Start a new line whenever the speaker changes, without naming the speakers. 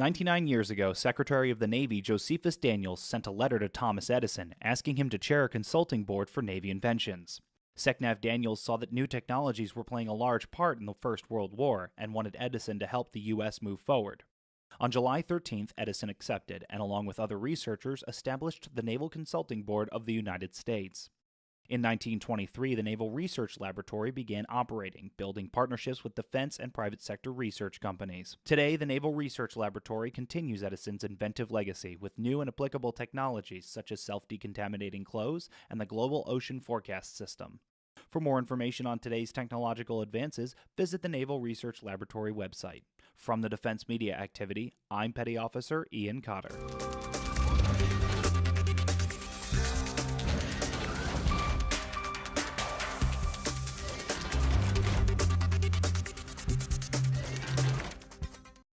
99 years ago, Secretary of the Navy Josephus Daniels sent a letter to Thomas Edison asking him to chair a consulting board for Navy inventions. Secnav Daniels saw that new technologies were playing a large part in the First World War and wanted Edison to help the U.S. move forward. On July 13th, Edison accepted and, along with other researchers, established the Naval Consulting Board of the United States. In 1923, the Naval Research Laboratory began operating, building partnerships with defense and private sector research companies. Today, the Naval Research Laboratory continues Edison's inventive legacy with new and applicable technologies such as self decontaminating clothes and the Global Ocean Forecast System. For more information on today's technological advances, visit the Naval Research Laboratory website. From the Defense Media Activity, I'm Petty Officer Ian Cotter.